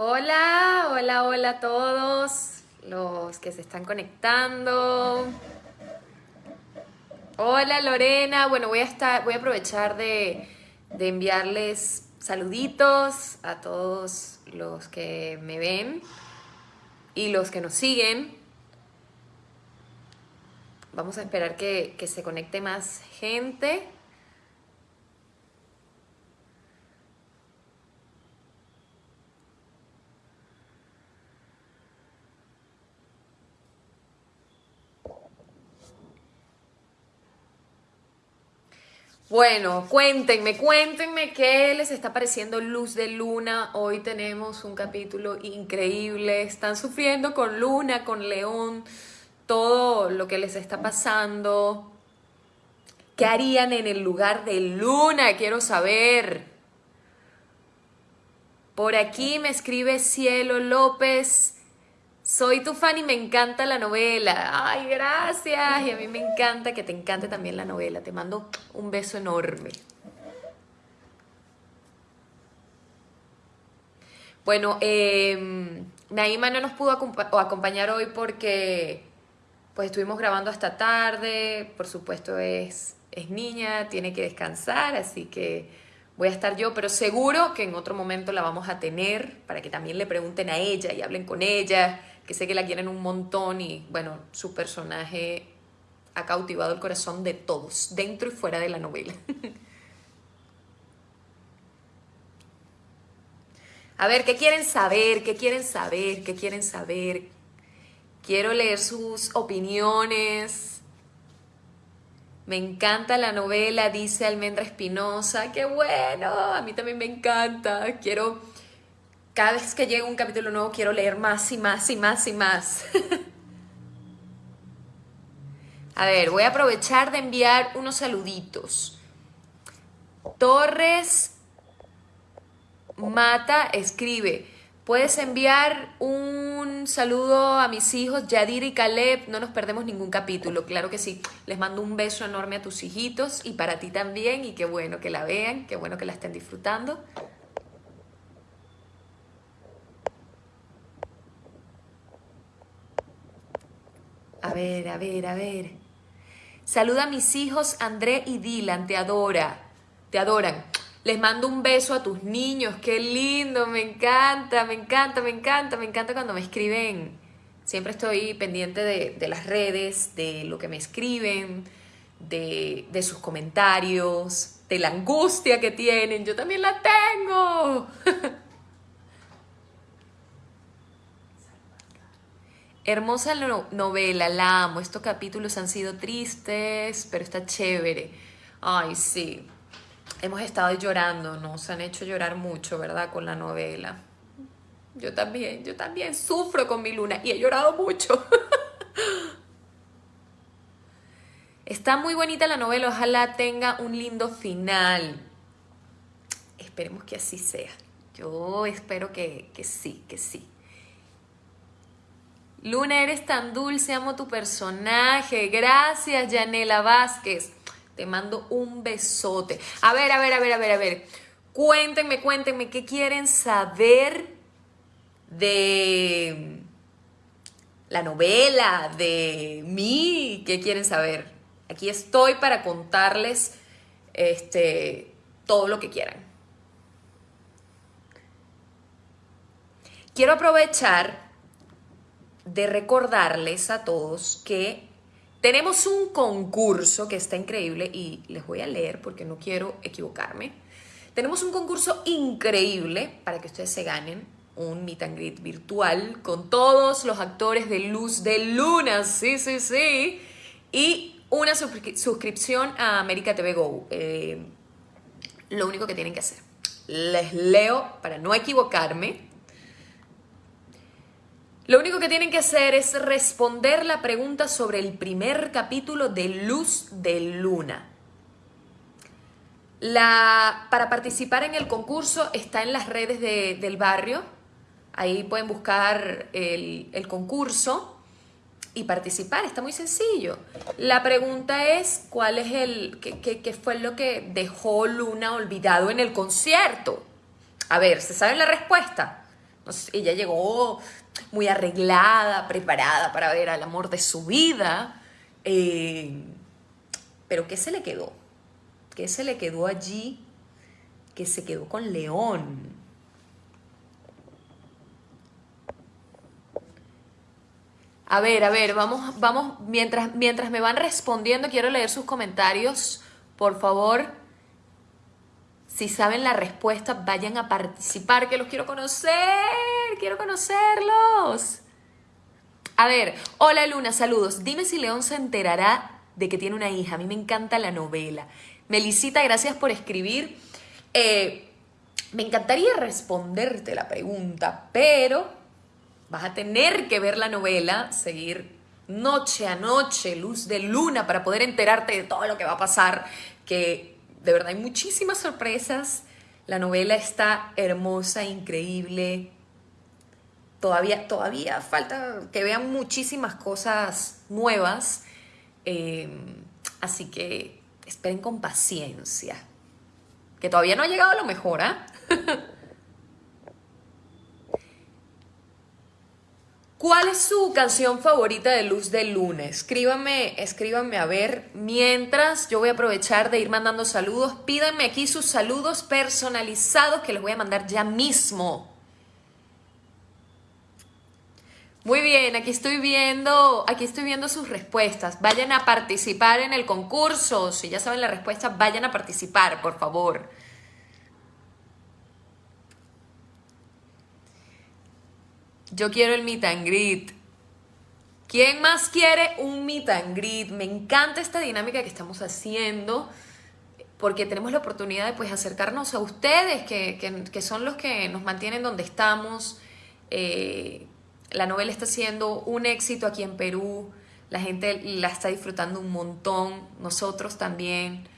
Hola, hola, hola a todos los que se están conectando. Hola Lorena, bueno voy a estar, voy a aprovechar de, de enviarles saluditos a todos los que me ven y los que nos siguen. Vamos a esperar que, que se conecte más gente. Bueno, cuéntenme, cuéntenme qué les está pareciendo Luz de Luna. Hoy tenemos un capítulo increíble. Están sufriendo con Luna, con León, todo lo que les está pasando. ¿Qué harían en el lugar de Luna? Quiero saber. Por aquí me escribe Cielo López. Soy tu fan y me encanta la novela. Ay, gracias. Y a mí me encanta que te encante también la novela. Te mando un beso enorme. Bueno, eh, Naima no nos pudo acompañar hoy porque pues estuvimos grabando hasta tarde. Por supuesto es, es niña, tiene que descansar, así que voy a estar yo, pero seguro que en otro momento la vamos a tener para que también le pregunten a ella y hablen con ella que sé que la quieren un montón y bueno, su personaje ha cautivado el corazón de todos, dentro y fuera de la novela. A ver, ¿qué quieren saber? ¿Qué quieren saber? ¿Qué quieren saber? Quiero leer sus opiniones. Me encanta la novela, dice Almendra Espinosa. ¡Qué bueno! A mí también me encanta. Quiero cada vez que llega un capítulo nuevo quiero leer más y más y más y más. a ver, voy a aprovechar de enviar unos saluditos. Torres Mata escribe, puedes enviar un saludo a mis hijos, Yadir y Caleb, no nos perdemos ningún capítulo, claro que sí. Les mando un beso enorme a tus hijitos y para ti también y qué bueno que la vean, qué bueno que la estén disfrutando. Ver, a ver, a ver. Saluda a mis hijos André y Dylan, te adora, te adoran. Les mando un beso a tus niños, qué lindo, me encanta, me encanta, me encanta, me encanta cuando me escriben. Siempre estoy pendiente de, las redes, de lo que me escriben, de, de sus comentarios, de la angustia que tienen. Yo también la tengo. Hermosa novela, la amo. Estos capítulos han sido tristes, pero está chévere. Ay, sí. Hemos estado llorando, nos han hecho llorar mucho, ¿verdad? Con la novela. Yo también, yo también sufro con mi luna y he llorado mucho. Está muy bonita la novela, ojalá tenga un lindo final. Esperemos que así sea. Yo espero que, que sí, que sí. Luna, eres tan dulce, amo tu personaje. Gracias, Yanela Vázquez. Te mando un besote. A ver, a ver, a ver, a ver, a ver. Cuéntenme, cuéntenme, ¿qué quieren saber de la novela, de mí? ¿Qué quieren saber? Aquí estoy para contarles este, todo lo que quieran. Quiero aprovechar de recordarles a todos que tenemos un concurso que está increíble y les voy a leer porque no quiero equivocarme. Tenemos un concurso increíble para que ustedes se ganen un meet and greet virtual con todos los actores de Luz de Luna, sí, sí, sí, y una suscripción a América TV Go. Eh, lo único que tienen que hacer. Les leo para no equivocarme. Lo único que tienen que hacer es responder la pregunta sobre el primer capítulo de Luz de Luna. La, para participar en el concurso está en las redes del barrio. Ahí pueden buscar el, concurso y participar. Está muy sencillo. La pregunta es, ¿cuál es el, qué, fue lo que dejó Luna olvidado en el concierto? A ver, ¿se sabe la respuesta? Ella llegó muy arreglada, preparada para ver al amor de su vida. Eh, pero ¿qué se le quedó? ¿Qué se le quedó allí? Que se quedó con León. A ver, a ver, vamos, vamos, mientras, mientras me van respondiendo, quiero leer sus comentarios. Por favor, si saben la respuesta, vayan a participar, que los quiero conocer, quiero conocerlos. A ver, hola Luna, saludos. Dime si León se enterará de que tiene una hija. A mí me encanta la novela. Melicita, gracias por escribir. Eh, me encantaría responderte la pregunta, pero Vas a tener que ver la novela, seguir noche a noche, luz de luna, para poder enterarte de todo lo que va a pasar, que de verdad hay muchísimas sorpresas. La novela está hermosa, increíble. Todavía, todavía falta que vean muchísimas cosas nuevas. Eh, así que esperen con paciencia. Que todavía no ha llegado a lo mejor, ¿ah? ¿Cuál es su canción favorita de Luz del Lunes? Escríbanme, escríbanme a ver. Mientras yo voy a aprovechar de ir mandando saludos, pídanme aquí sus saludos personalizados que les voy a mandar ya mismo. Muy bien, aquí estoy viendo, aquí estoy viendo sus respuestas. Vayan a participar en el concurso. Si ya saben la respuesta, vayan a participar, por favor. Yo quiero el meet and greet. ¿Quién más quiere un meet and greet? Me encanta esta dinámica que estamos haciendo porque tenemos la oportunidad de pues, acercarnos a ustedes, que, son los que nos mantienen donde estamos. Eh, la novela está siendo un éxito aquí en Perú, la gente la está disfrutando un montón, nosotros también.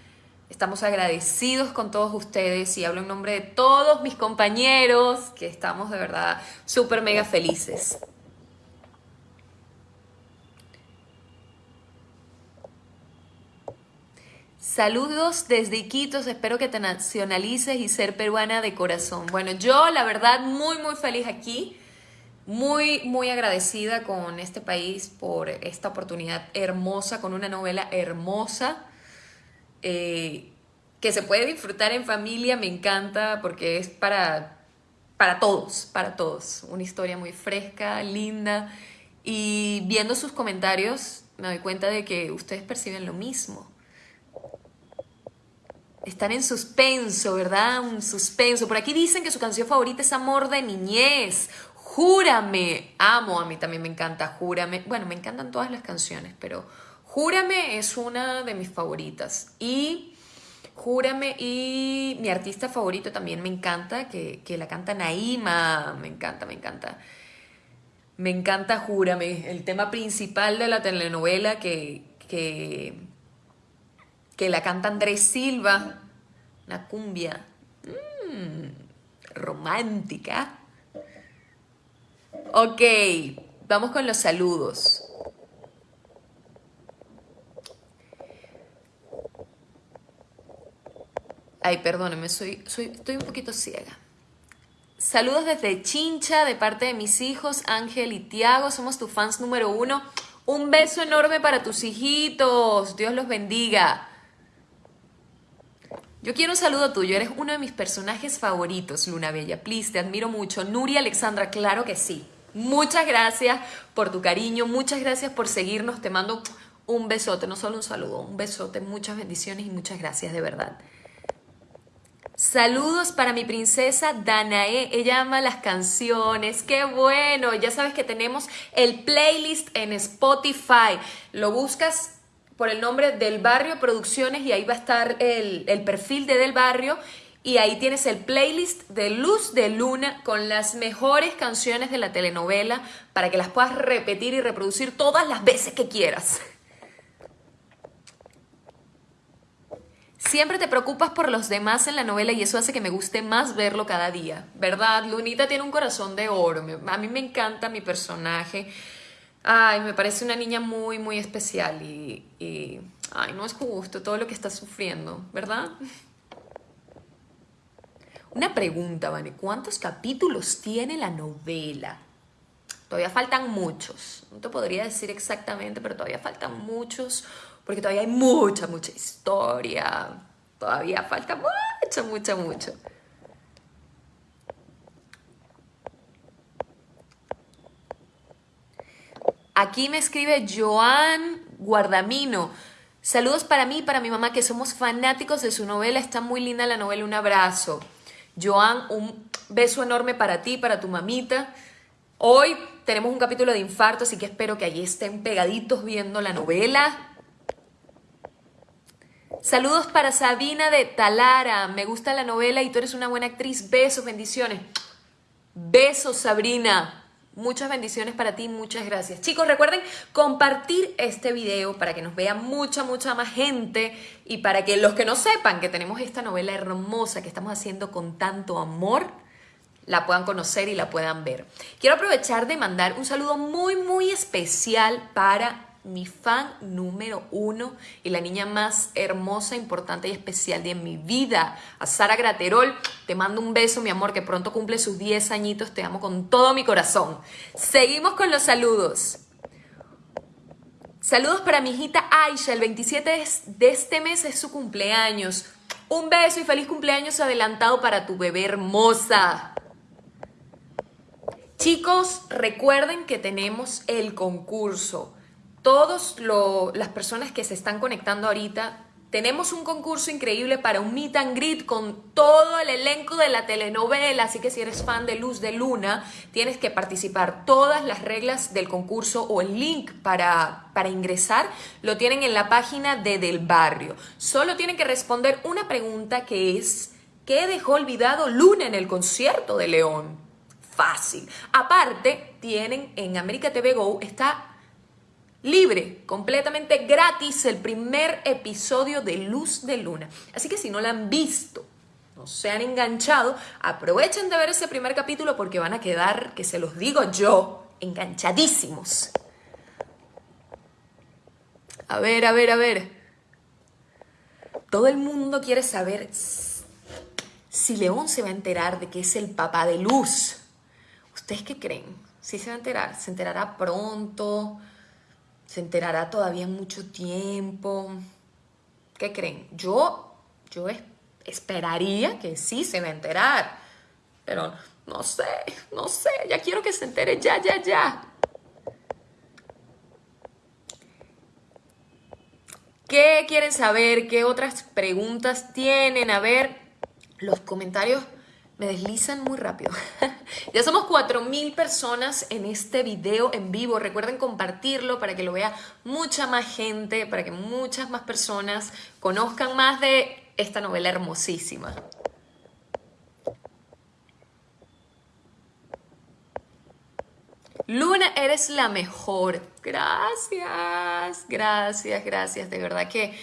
Estamos agradecidos con todos ustedes y hablo en nombre de todos mis compañeros, que estamos de verdad súper mega felices. Saludos desde Iquitos, espero que te nacionalices y ser peruana de corazón. Bueno, yo la verdad muy muy feliz aquí, muy muy agradecida con este país por esta oportunidad hermosa, con una novela hermosa eh, que se puede disfrutar en familia, me encanta porque es para, para todos, para todos. Una historia muy fresca, linda. Y viendo sus comentarios me doy cuenta de que ustedes perciben lo mismo. Están en suspenso, ¿verdad? Un suspenso. Por aquí dicen que su canción favorita es Amor de Niñez. Júrame. Amo, a mí también me encanta Júrame. Bueno, me encantan todas las canciones, pero Júrame es una de mis favoritas. Y Júrame y mi artista favorito también me encanta, que, la canta Naima. Me encanta, me encanta. Me encanta Júrame, el tema principal de la telenovela que, que, que la canta Andrés Silva. Una cumbia mm, romántica. Ok, vamos con los saludos. Ay, perdóneme, soy, soy, estoy un poquito ciega. Saludos desde Chincha, de parte de mis hijos, Ángel y Tiago. Somos tus fans número uno. Un beso enorme para tus hijitos. Dios los bendiga. Yo quiero un saludo tuyo. Eres uno de mis personajes favoritos, Luna Bella. Please, te admiro mucho. Nuria Alexandra, claro que sí. Muchas gracias por tu cariño. Muchas gracias por seguirnos. Te mando un besote, no solo un saludo, un besote. Muchas bendiciones y muchas gracias de verdad. Saludos para mi princesa Danae. Ella ama las canciones. Qué bueno. Ya sabes que tenemos el playlist en Spotify. Lo buscas por el nombre del Barrio Producciones y ahí va a estar el, perfil de Del Barrio. Y ahí tienes el playlist de Luz de Luna con las mejores canciones de la telenovela para que las puedas repetir y reproducir todas las veces que quieras. Siempre te preocupas por los demás en la novela y eso hace que me guste más verlo cada día, ¿verdad? Lunita tiene un corazón de oro, a mí me encanta mi personaje. Ay, me parece una niña muy, muy especial y, y ay, no es justo todo lo que está sufriendo, ¿verdad? Una pregunta, Vane, ¿cuántos capítulos tiene la novela? Todavía faltan muchos. No te podría decir exactamente, pero todavía faltan muchos, porque todavía hay mucha, mucha historia. Todavía falta mucho, mucho, mucho. Aquí me escribe Joan Guardamino. Saludos para mí y para mi mamá, que somos fanáticos de su novela. Está muy linda la novela. Un abrazo. Joan, un beso enorme para ti, para tu mamita. Hoy tenemos un capítulo de infarto, así que espero que allí estén pegaditos viendo la novela. Saludos para Sabina de Talara. Me gusta la novela y tú eres una buena actriz. Besos, bendiciones. Besos, Sabrina. Muchas bendiciones para ti, muchas gracias. Chicos, recuerden compartir este video para que nos vea mucha, mucha más gente y para que los que no sepan que tenemos esta novela hermosa que estamos haciendo con tanto amor, la puedan conocer y la puedan ver. Quiero aprovechar de mandar un saludo muy, muy especial para mi fan número uno y la niña más hermosa, importante y especial de mi vida, a Sara Graterol. Te mando un beso, mi amor, que pronto cumple sus 10 añitos. Te amo con todo mi corazón. Seguimos con los saludos. Saludos para mi hijita Aisha, el 27 de este mes es su cumpleaños. Un beso y feliz cumpleaños adelantado para tu bebé hermosa. Chicos, recuerden que tenemos el concurso todas las personas que se están conectando ahorita, tenemos un concurso increíble para un meet and greet con todo el elenco de la telenovela, así que si eres fan de Luz de Luna, tienes que participar. Todas las reglas del concurso o el link para, para ingresar lo tienen en la página de Del Barrio. Solo tienen que responder una pregunta que es, ¿qué dejó olvidado Luna en el concierto de León? Fácil. Aparte, tienen en América TV Go, está libre, completamente gratis, el primer episodio de Luz de Luna. Así que si no la han visto, no se han enganchado, aprovechen de ver ese primer capítulo porque van a quedar, que se los digo yo, enganchadísimos. A ver, a ver, a ver. Todo el mundo quiere saber si León se va a enterar de que es el papá de Luz. ¿Ustedes qué creen? ¿Sí se va a enterar? ¿Se enterará pronto? Se enterará todavía en mucho tiempo. ¿Qué creen? Yo, yo esperaría que sí se va a enterar, pero no sé, no sé, ya quiero que se entere ya, ya, ya. ¿Qué quieren saber? ¿Qué otras preguntas tienen? A ver, los comentarios me deslizan muy rápido. ya somos 4.000 personas en este video en vivo. Recuerden compartirlo para que lo vea mucha más gente, para que muchas más personas conozcan más de esta novela hermosísima. Luna, eres la mejor. Gracias, gracias, gracias. De verdad que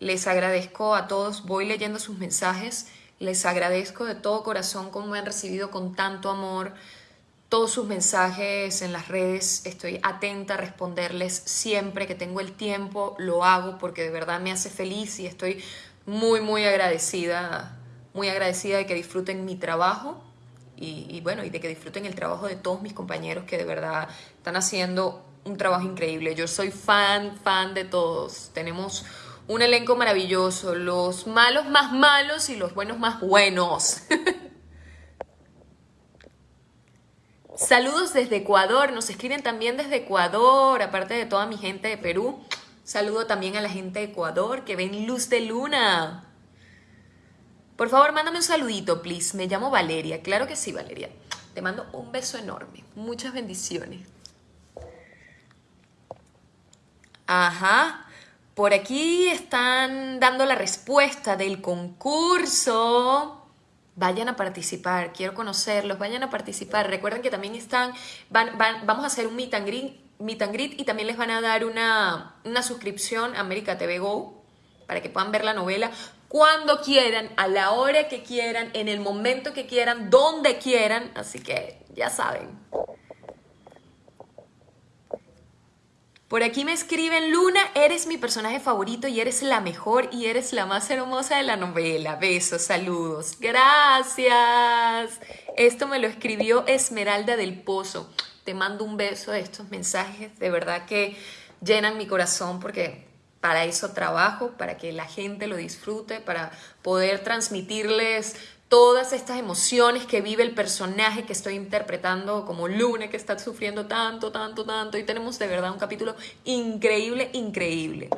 les agradezco a todos. Voy leyendo sus mensajes les agradezco de todo corazón cómo me han recibido con tanto amor todos sus mensajes en las redes. Estoy atenta a responderles siempre que tengo el tiempo, lo hago porque de verdad me hace feliz y estoy muy, muy agradecida, muy agradecida de que disfruten mi trabajo y, y bueno, y de que disfruten el trabajo de todos mis compañeros que de verdad están haciendo un trabajo increíble. Yo soy fan, fan de todos. Tenemos un elenco maravilloso, los malos más malos y los buenos más buenos. Saludos desde Ecuador, nos escriben también desde Ecuador, aparte de toda mi gente de Perú. Saludo también a la gente de Ecuador que ven luz de luna. Por favor, mándame un saludito, please. Me llamo Valeria. Claro que sí, Valeria. Te mando un beso enorme. Muchas bendiciones. Ajá. Por aquí están dando la respuesta del concurso. Vayan a participar, quiero conocerlos, vayan a participar. Recuerden que también están, van, vamos a hacer un meet and, greet, y también les van a dar una, una suscripción a América TV Go para que puedan ver la novela cuando quieran, a la hora que quieran, en el momento que quieran, donde quieran. Así que ya saben. Por aquí me escriben, Luna, eres mi personaje favorito y eres la mejor y eres la más hermosa de la novela. Besos, saludos. Gracias. Esto me lo escribió Esmeralda del Pozo. Te mando un beso de estos mensajes, de verdad que llenan mi corazón porque para eso trabajo, para que la gente lo disfrute, para poder transmitirles todas estas emociones que vive el personaje que estoy interpretando como Luna, que está sufriendo tanto, tanto, tanto. Y tenemos de verdad un capítulo increíble, increíble.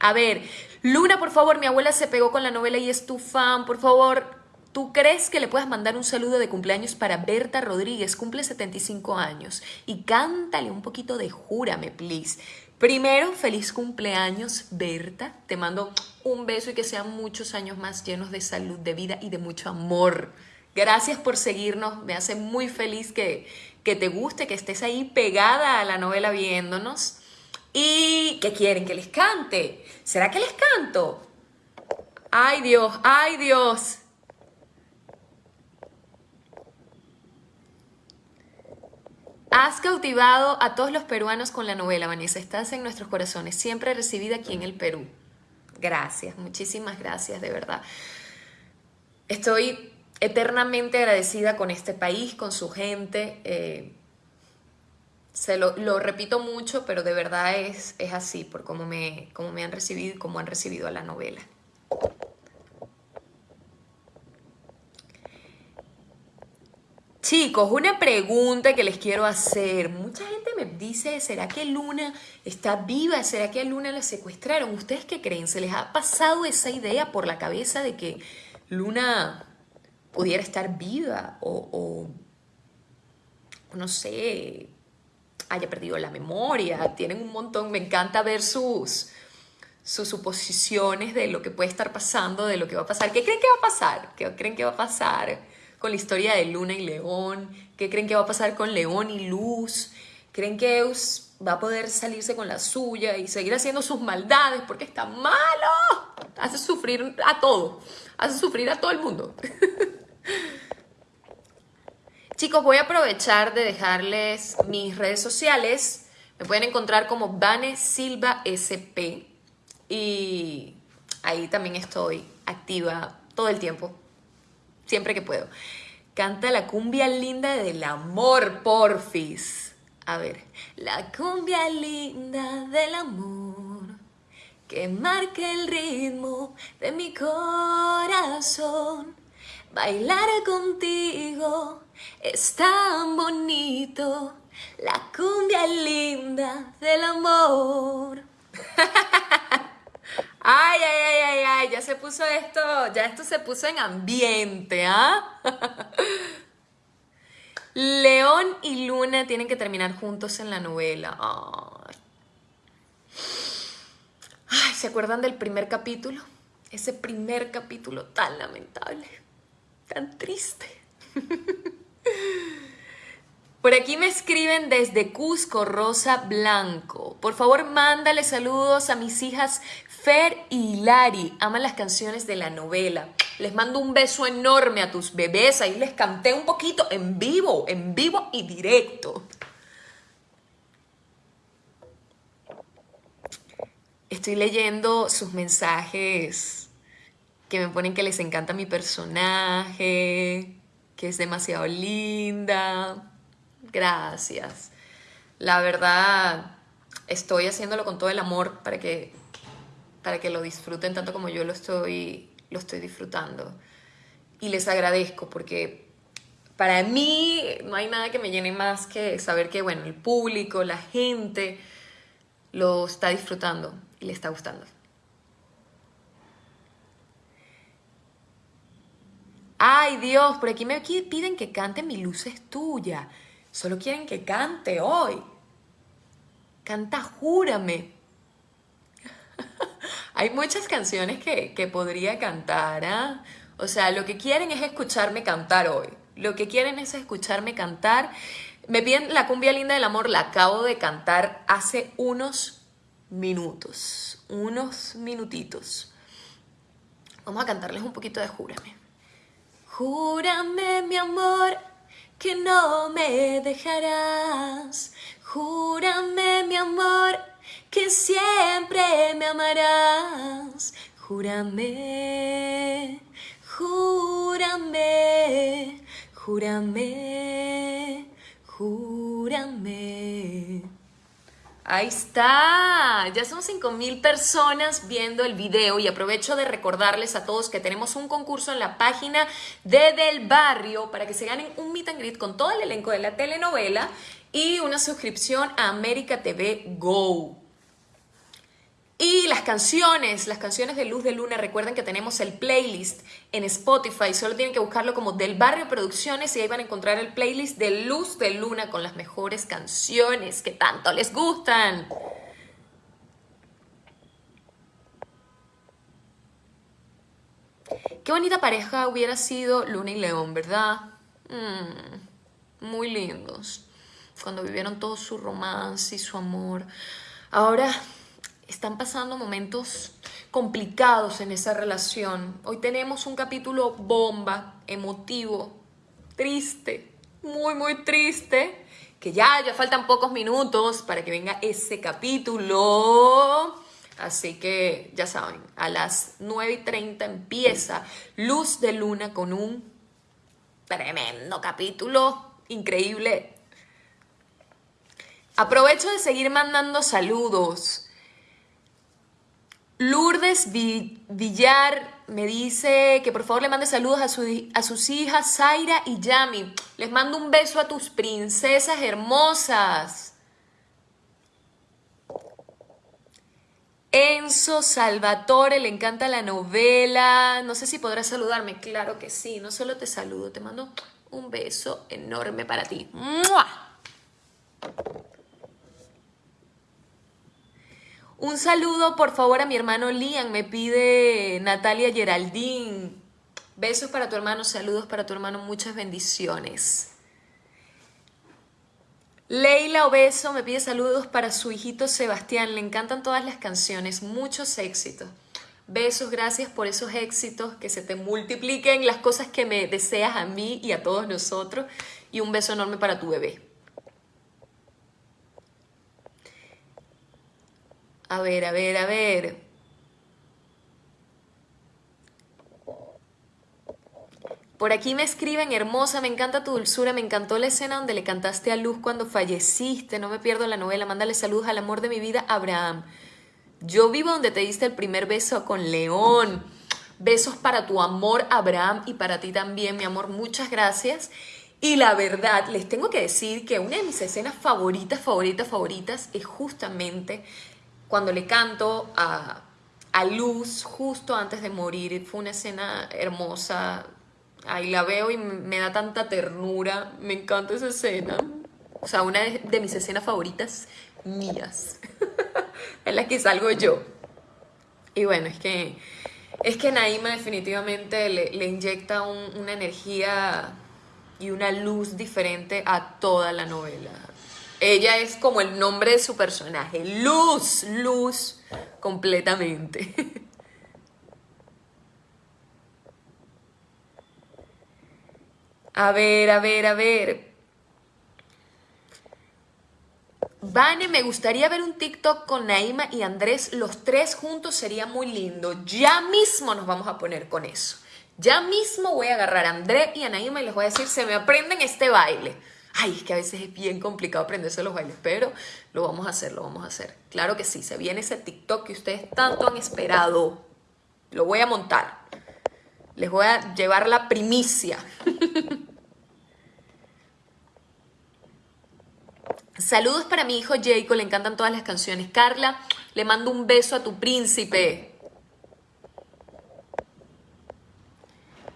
A ver, Luna, por favor, mi abuela se pegó con la novela y es tu fan, por favor. ¿Tú crees que le puedas mandar un saludo de cumpleaños para Berta Rodríguez? Cumple 75 años. Y cántale un poquito de Júrame, please. Primero, feliz cumpleaños, Berta. Te mando un beso y que sean muchos años más llenos de salud, de vida y de mucho amor. Gracias por seguirnos. Me hace muy feliz que, que te guste, que estés ahí pegada a la novela viéndonos. ¿Y qué quieren? ¿Que les cante? ¿Será que les canto? Ay Dios, ay Dios. Has cautivado a todos los peruanos con la novela, Vanessa. Estás en nuestros corazones, siempre recibida aquí en el Perú. Gracias, muchísimas gracias, de verdad. Estoy eternamente agradecida con este país, con su gente. Eh, se lo, repito mucho, pero de verdad es, es así, por cómo me, cómo me han recibido y cómo han recibido a la novela. Chicos, una pregunta que les quiero hacer. Mucha gente me dice, ¿será que Luna está viva? ¿Será que a Luna la secuestraron? ¿Ustedes qué creen? ¿Se les ha pasado esa idea por la cabeza de que Luna pudiera estar viva o, no sé, haya perdido la memoria? Tienen un montón, me encanta ver sus, sus suposiciones de lo que puede estar pasando, de lo que va a pasar. ¿Qué creen que va a pasar? ¿Qué creen que va a pasar? Con la historia de Luna y León? ¿Qué creen que va a pasar con León y Luz? ¿Creen que Eus va a poder salirse con la suya y seguir haciendo sus maldades porque está malo? Hace sufrir a todo, hace sufrir a todo el mundo. Chicos, voy a aprovechar de dejarles mis redes sociales. Me pueden encontrar como Vane Silva SP y ahí también estoy activa todo el tiempo siempre que puedo. Canta la cumbia linda del amor, porfis. A ver, la cumbia linda del amor que marca el ritmo de mi corazón. Bailar contigo es tan bonito, la cumbia linda del amor. Ay, ay, ay, ay, ay, ya se puso esto, ya esto se puso en ambiente, ¿ah? León y Luna tienen que terminar juntos en la novela. Ay. ay, ¿se acuerdan del primer capítulo? Ese primer capítulo tan lamentable, tan triste. Por aquí me escriben desde Cusco, Rosa Blanco. Por favor, mándale saludos a mis hijas Fer y Lari. Aman las canciones de la novela. Les mando un beso enorme a tus bebés. Ahí les canté un poquito en vivo, en vivo y directo. Estoy leyendo sus mensajes que me ponen que les encanta mi personaje, que es demasiado linda gracias. La verdad, estoy haciéndolo con todo el amor para que, para que lo disfruten tanto como yo lo estoy, lo estoy disfrutando. Y les agradezco porque para mí no hay nada que me llene más que saber que, bueno, el público, la gente lo está disfrutando y le está gustando. Ay Dios, por aquí me piden que cante Mi luz es tuya. Solo quieren que cante hoy. Canta, júrame. Hay muchas canciones que, podría cantar, ¿ah? O sea, lo que quieren es escucharme cantar hoy. Lo que quieren es escucharme cantar. Me piden la cumbia linda del amor, la acabo de cantar hace unos minutos, unos minutitos. Vamos a cantarles un poquito de Júrame. Júrame, mi amor, no me dejarás. Júrame, mi amor, que siempre me amarás. Júrame, júrame, júrame, júrame. Ahí está, ya son 5.000 personas viendo el video y aprovecho de recordarles a todos que tenemos un concurso en la página de Del Barrio para que se ganen un meet and greet con todo el elenco de la telenovela y una suscripción a América TV Go. Y las canciones, las canciones de Luz de Luna, recuerden que tenemos el playlist en Spotify, solo tienen que buscarlo como Del Barrio Producciones y ahí van a encontrar el playlist de Luz de Luna con las mejores canciones que tanto les gustan. Qué bonita pareja hubiera sido Luna y León, ¿verdad? Mm, muy lindos. Cuando vivieron todo su romance y su amor. Ahora están pasando momentos complicados en esa relación. Hoy tenemos un capítulo bomba, emotivo, triste, muy, muy triste, que ya, ya faltan pocos minutos para que venga ese capítulo. Así que ya saben, a las 9 y 30 empieza Luz de Luna con un tremendo capítulo increíble. Aprovecho de seguir mandando saludos Lourdes Villar me dice que por favor le mande saludos a, a, sus hijas Zaira y Yami. Les mando un beso a tus princesas hermosas. Enzo Salvatore, le encanta la novela. No sé si podrás saludarme. Claro que sí. No solo te saludo, te mando un beso enorme para ti. Un saludo, por favor, a mi hermano Liam, me pide Natalia Geraldine. Besos para tu hermano, saludos para tu hermano, muchas bendiciones. Leila Obeso me pide saludos para su hijito Sebastián, le encantan todas las canciones, muchos éxitos. Besos, gracias por esos éxitos, que se te multipliquen las cosas que me deseas a mí y a todos nosotros. Y un beso enorme para tu bebé. A ver, a ver, a ver. Por aquí me escriben, hermosa, me encanta tu dulzura, me encantó la escena donde le cantaste a Luz cuando falleciste, no me pierdo la novela, mándale saludos al amor de mi vida, Abraham. Yo vivo donde te diste el primer beso con León. Besos para tu amor, Abraham, y para ti también, mi amor, muchas gracias. Y la verdad, les tengo que decir que una de mis escenas favoritas, favoritas, favoritas es justamente cuando le canto a, Luz justo antes de morir. Fue una escena hermosa. Ahí la veo y me da tanta ternura. Me encanta esa escena. O sea, una de, mis escenas favoritas mías. en la que salgo yo. Y bueno, es que, es que Naima definitivamente le, inyecta una energía y una luz diferente a toda la novela. Ella es como el nombre de su personaje. Luz, luz, completamente. A ver, a ver, a ver. Vane, me gustaría ver un TikTok con Naima y Andrés, los tres juntos sería muy lindo. Ya mismo nos vamos a poner con eso. Ya mismo voy a agarrar a Andrés y a Naima y les voy a decir, se me aprenden este baile. Ay, es que a veces es bien complicado aprenderse los bailes, pero lo vamos a hacer, lo vamos a hacer. Claro que sí, se viene ese TikTok que ustedes tanto han esperado. Lo voy a montar. Les voy a llevar la primicia. Saludos para mi hijo Jacob, le encantan todas las canciones. Carla, le mando un beso a tu príncipe.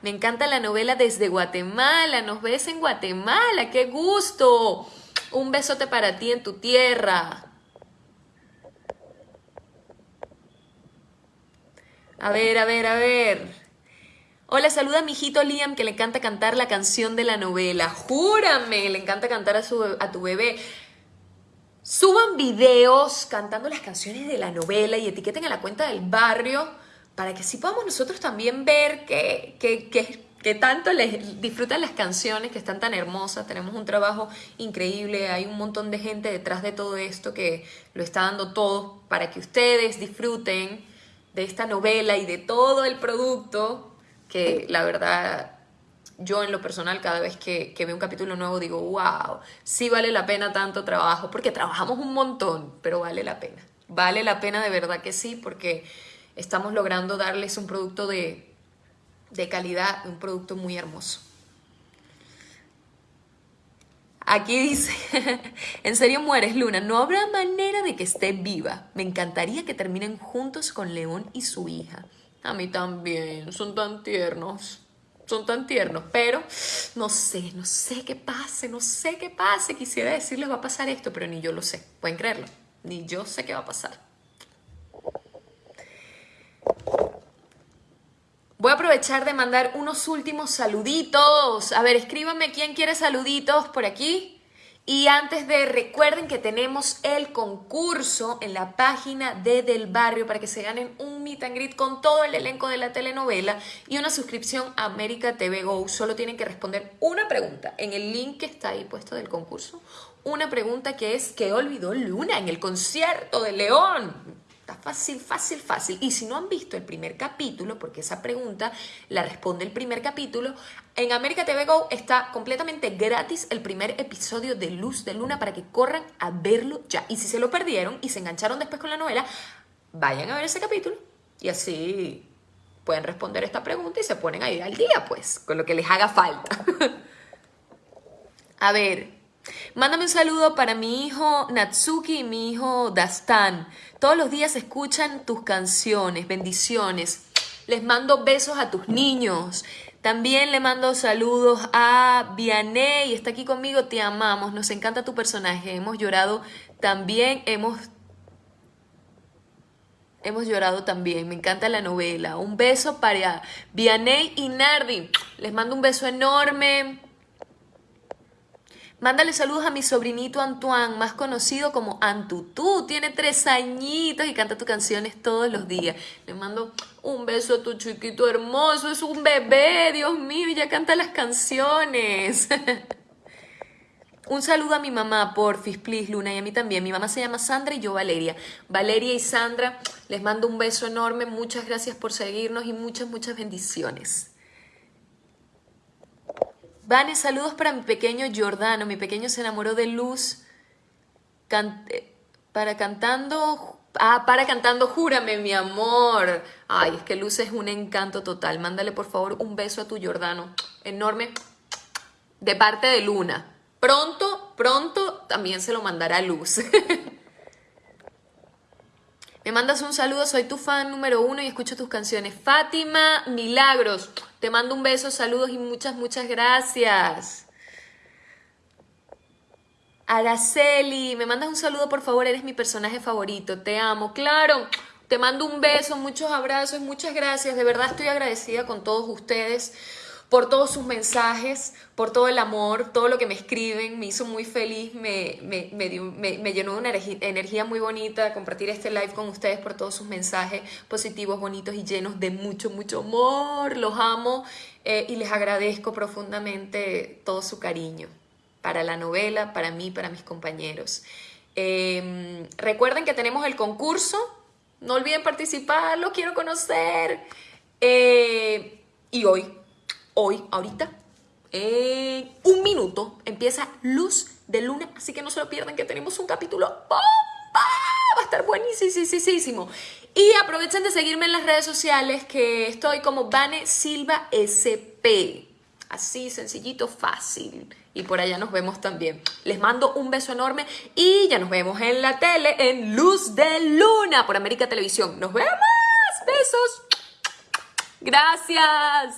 Me encanta la novela desde Guatemala. Nos ves en Guatemala. ¡Qué gusto! Un besote para ti en tu tierra. A ver, a ver, a ver. Hola, saluda a mi hijito Liam que le encanta cantar la canción de la novela. Júrame, le encanta cantar a, su, a tu bebé. Suban videos cantando las canciones de la novela y etiqueten a la cuenta del barrio para que así podamos nosotros también ver que tanto les disfrutan las canciones que están tan hermosas. Tenemos un trabajo increíble, hay un montón de gente detrás de todo esto que lo está dando todo para que ustedes disfruten de esta novela y de todo el producto que la verdad yo en lo personal cada vez que, que, veo un capítulo nuevo digo, wow, sí vale la pena tanto trabajo, porque trabajamos un montón, pero vale la pena. Vale la pena de verdad que sí, porque estamos logrando darles un producto de, de calidad, un producto muy hermoso. Aquí dice, en serio mueres Luna, no habrá manera de que esté viva. Me encantaría que terminen juntos con León y su hija. A mí también, son tan tiernos, son tan tiernos, pero no sé, no sé qué pase, no sé qué pase. Quisiera decirles va a pasar esto, pero ni yo lo sé, pueden creerlo, ni yo sé qué va a pasar. Voy a aprovechar de mandar unos últimos saluditos. A ver, escríbanme quién quiere saluditos por aquí. Y antes de, recuerden que tenemos el concurso en la página de Del Barrio para que se ganen un meet and greet con todo el elenco de la telenovela y una suscripción a América TV Go. Solo tienen que responder una pregunta en el link que está ahí puesto del concurso. Una pregunta que es, ¿qué olvidó Luna en el concierto de León? Está fácil, fácil, fácil. Y si no han visto el primer capítulo, porque esa pregunta la responde el primer capítulo, en América TV Go está completamente gratis el primer episodio de Luz de Luna para que corran a verlo ya. Y si se lo perdieron y se engancharon después con la novela, vayan a ver ese capítulo y así pueden responder esta pregunta y se ponen ahí al día, pues, con lo que les haga falta. a ver, Mándame un saludo para mi hijo Natsuki y mi hijo Dastan. Todos los días escuchan tus canciones, bendiciones. Les mando besos a tus niños. También le mando saludos a Vianney, está aquí conmigo, te amamos, nos encanta tu personaje, hemos llorado también, hemos hemos llorado también, me encanta la novela. Un beso para Vianney y Nardi. Les mando un beso enorme. Mándale saludos a mi sobrinito Antoine, más conocido como Antutú. Tiene tres añitos y canta tus canciones todos los días. Le mando un beso a tu chiquito hermoso. Es un bebé, Dios mío, ya canta las canciones. un saludo a mi mamá, porfis, please, Luna, y a mí también. Mi mamá se llama Sandra y yo Valeria. Valeria y Sandra, les mando un beso enorme. Muchas gracias por seguirnos y muchas, muchas bendiciones. Vane, saludos para mi pequeño Giordano. Mi pequeño se enamoró de Luz. para cantando. Ah, para cantando, júrame, mi amor. Ay, es que Luz es un encanto total. Mándale, por favor, un beso a tu Giordano. Enorme. De parte de Luna. Pronto, pronto también se lo mandará Luz. Me mandas un saludo, soy tu fan número uno y escucho tus canciones. Fátima Milagros, te mando un beso, saludos y muchas, muchas gracias. Araceli, me mandas un saludo, por favor, eres mi personaje favorito, te amo. Claro, te mando un beso, muchos abrazos, muchas gracias. De verdad estoy agradecida con todos ustedes por todos sus mensajes, por todo el amor, todo lo que me escriben, me hizo muy feliz, me, me, me, llenó de una energía muy bonita compartir este live con ustedes por todos sus mensajes positivos, bonitos y llenos de mucho, mucho amor. Los amo eh, y les agradezco profundamente todo su cariño para la novela, para mí, para mis compañeros. Em, recuerden que tenemos el concurso, no olviden participar, lo quiero conocer. Eh, y hoy hoy, ahorita, en un minuto, empieza Luz de Luna, así que no se lo pierdan que tenemos un capítulo ¡bomba! Va a estar buenísimo. Y aprovechen de seguirme en las redes sociales que estoy como Vane Silva SP. Así, sencillito, fácil. Y por allá nos vemos también. Les mando un beso enorme y ya nos vemos en la tele en Luz de Luna por América Televisión. Nos vemos. Besos. Gracias.